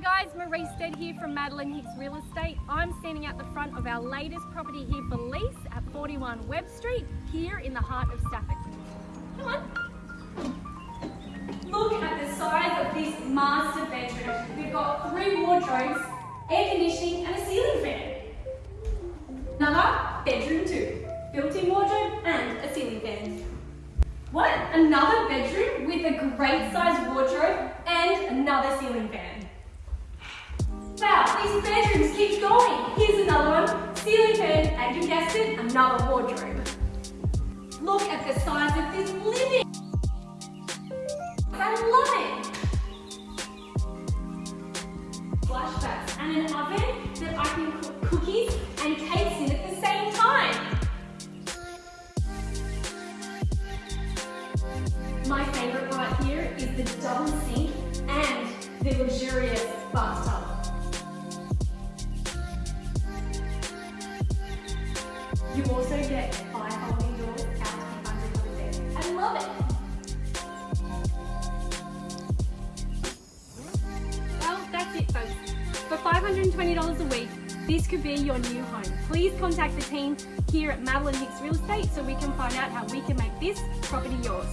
Hi guys, Marie Stead here from Madeline Hicks Real Estate. I'm standing at the front of our latest property here for lease at 41 Webb Street, here in the heart of Stafford. Come on. Look at the size of this master bedroom. We've got three wardrobes, air conditioning and a ceiling fan. Another bedroom too. Built-in wardrobe and a ceiling fan. What? Another bedroom with a great sized wardrobe and another ceiling fan. These bedrooms keep going. Here's another one, ceiling fan, and you guessed it, another wardrobe. Look at the size of this living. I love it. Flashbacks and an oven that I can cook cookies and cakes in at the same time. My favorite right here is the double sink and the luxurious bathtub. You also get five folding doors out to. I love it. Well, that's it folks. For $520 a week, this could be your new home. Please contact the team here at Madeline Hicks Real Estate so we can find out how we can make this property yours.